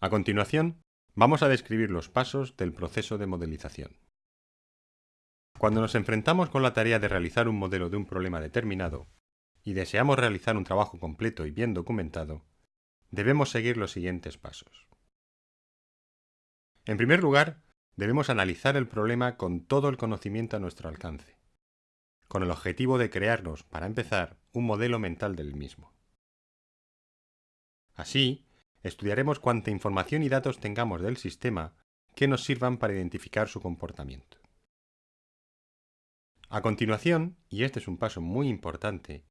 A continuación, vamos a describir los pasos del proceso de modelización. Cuando nos enfrentamos con la tarea de realizar un modelo de un problema determinado y deseamos realizar un trabajo completo y bien documentado, debemos seguir los siguientes pasos. En primer lugar, debemos analizar el problema con todo el conocimiento a nuestro alcance, con el objetivo de crearnos, para empezar, un modelo mental del mismo. Así, estudiaremos cuánta información y datos tengamos del sistema que nos sirvan para identificar su comportamiento. A continuación, y este es un paso muy importante,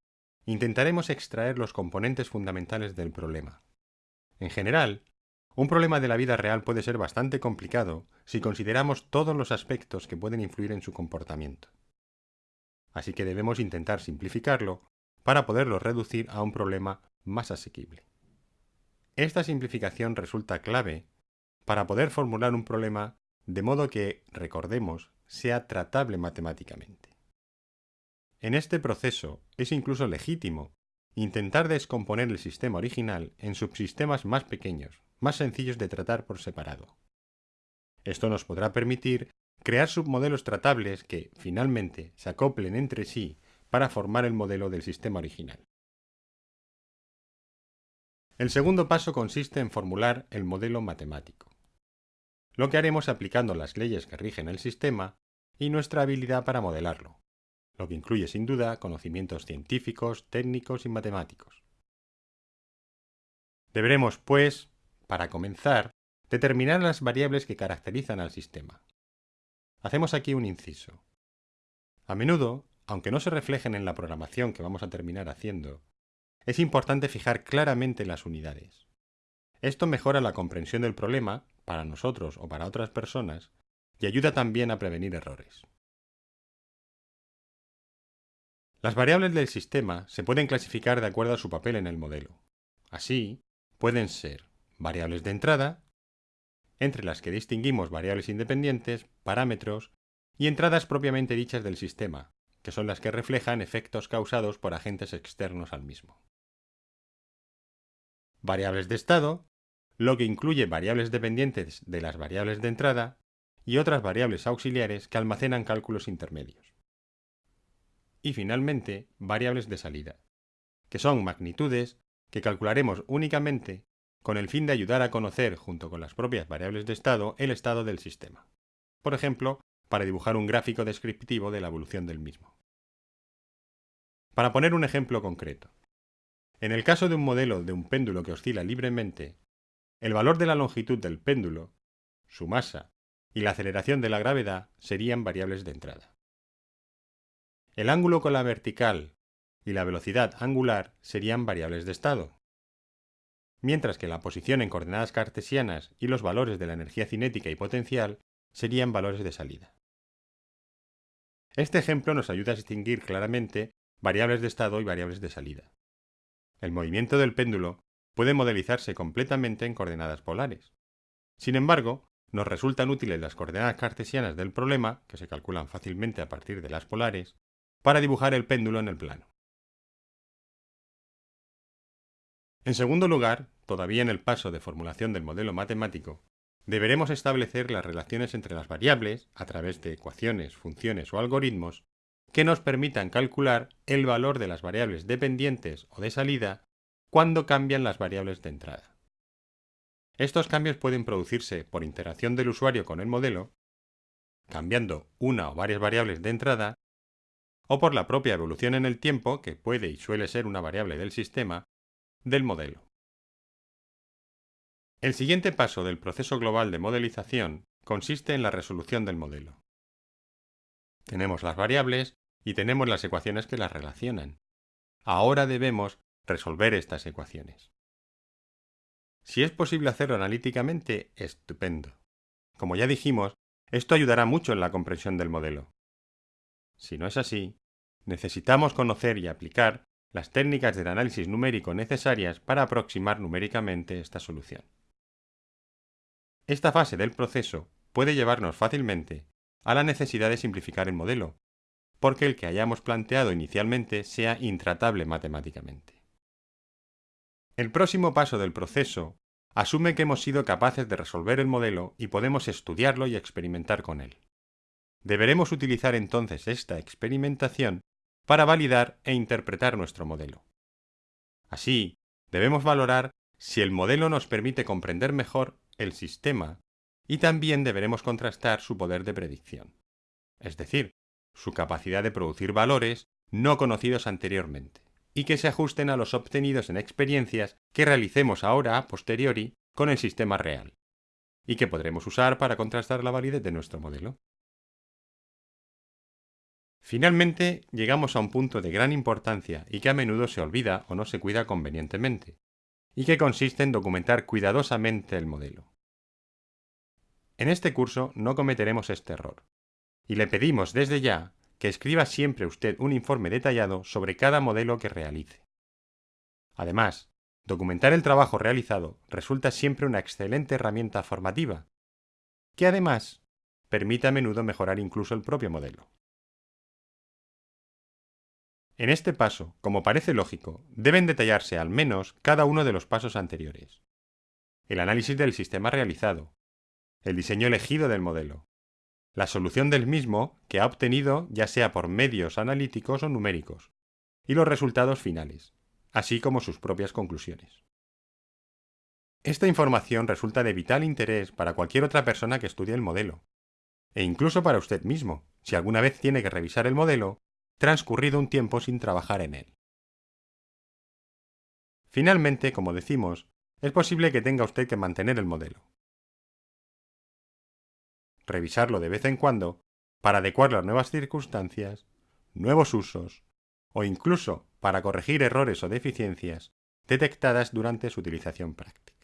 intentaremos extraer los componentes fundamentales del problema. En general, un problema de la vida real puede ser bastante complicado si consideramos todos los aspectos que pueden influir en su comportamiento. Así que debemos intentar simplificarlo para poderlo reducir a un problema más asequible. Esta simplificación resulta clave para poder formular un problema de modo que, recordemos, sea tratable matemáticamente. En este proceso es incluso legítimo intentar descomponer el sistema original en subsistemas más pequeños, más sencillos de tratar por separado. Esto nos podrá permitir crear submodelos tratables que, finalmente, se acoplen entre sí para formar el modelo del sistema original. El segundo paso consiste en formular el modelo matemático. Lo que haremos aplicando las leyes que rigen el sistema y nuestra habilidad para modelarlo, lo que incluye sin duda conocimientos científicos, técnicos y matemáticos. Deberemos, pues, para comenzar, determinar las variables que caracterizan al sistema. Hacemos aquí un inciso. A menudo, aunque no se reflejen en la programación que vamos a terminar haciendo, es importante fijar claramente las unidades. Esto mejora la comprensión del problema, para nosotros o para otras personas, y ayuda también a prevenir errores. Las variables del sistema se pueden clasificar de acuerdo a su papel en el modelo. Así, pueden ser variables de entrada, entre las que distinguimos variables independientes, parámetros y entradas propiamente dichas del sistema, que son las que reflejan efectos causados por agentes externos al mismo. Variables de estado, lo que incluye variables dependientes de las variables de entrada y otras variables auxiliares que almacenan cálculos intermedios y finalmente variables de salida, que son magnitudes que calcularemos únicamente con el fin de ayudar a conocer, junto con las propias variables de estado, el estado del sistema. Por ejemplo, para dibujar un gráfico descriptivo de la evolución del mismo. Para poner un ejemplo concreto. En el caso de un modelo de un péndulo que oscila libremente, el valor de la longitud del péndulo, su masa y la aceleración de la gravedad serían variables de entrada. El ángulo con la vertical y la velocidad angular serían variables de estado, mientras que la posición en coordenadas cartesianas y los valores de la energía cinética y potencial serían valores de salida. Este ejemplo nos ayuda a distinguir claramente variables de estado y variables de salida. El movimiento del péndulo puede modelizarse completamente en coordenadas polares. Sin embargo, nos resultan útiles las coordenadas cartesianas del problema, que se calculan fácilmente a partir de las polares, para dibujar el péndulo en el plano. En segundo lugar, todavía en el paso de formulación del modelo matemático, deberemos establecer las relaciones entre las variables, a través de ecuaciones, funciones o algoritmos, que nos permitan calcular el valor de las variables dependientes o de salida cuando cambian las variables de entrada. Estos cambios pueden producirse por interacción del usuario con el modelo, cambiando una o varias variables de entrada o por la propia evolución en el tiempo, que puede y suele ser una variable del sistema, del modelo. El siguiente paso del proceso global de modelización consiste en la resolución del modelo. Tenemos las variables y tenemos las ecuaciones que las relacionan. Ahora debemos resolver estas ecuaciones. Si es posible hacerlo analíticamente, estupendo. Como ya dijimos, esto ayudará mucho en la comprensión del modelo. Si no es así, necesitamos conocer y aplicar las técnicas del análisis numérico necesarias para aproximar numéricamente esta solución. Esta fase del proceso puede llevarnos fácilmente a la necesidad de simplificar el modelo, porque el que hayamos planteado inicialmente sea intratable matemáticamente. El próximo paso del proceso asume que hemos sido capaces de resolver el modelo y podemos estudiarlo y experimentar con él. Deberemos utilizar entonces esta experimentación para validar e interpretar nuestro modelo. Así, debemos valorar si el modelo nos permite comprender mejor el sistema y también deberemos contrastar su poder de predicción, es decir, su capacidad de producir valores no conocidos anteriormente y que se ajusten a los obtenidos en experiencias que realicemos ahora a posteriori con el sistema real, y que podremos usar para contrastar la validez de nuestro modelo. Finalmente, llegamos a un punto de gran importancia y que a menudo se olvida o no se cuida convenientemente, y que consiste en documentar cuidadosamente el modelo. En este curso no cometeremos este error, y le pedimos desde ya que escriba siempre usted un informe detallado sobre cada modelo que realice. Además, documentar el trabajo realizado resulta siempre una excelente herramienta formativa, que además permite a menudo mejorar incluso el propio modelo. En este paso, como parece lógico, deben detallarse al menos cada uno de los pasos anteriores. El análisis del sistema realizado, el diseño elegido del modelo, la solución del mismo que ha obtenido ya sea por medios analíticos o numéricos, y los resultados finales, así como sus propias conclusiones. Esta información resulta de vital interés para cualquier otra persona que estudie el modelo, e incluso para usted mismo, si alguna vez tiene que revisar el modelo, transcurrido un tiempo sin trabajar en él. Finalmente, como decimos, es posible que tenga usted que mantener el modelo, revisarlo de vez en cuando para adecuar las nuevas circunstancias, nuevos usos o incluso para corregir errores o deficiencias detectadas durante su utilización práctica.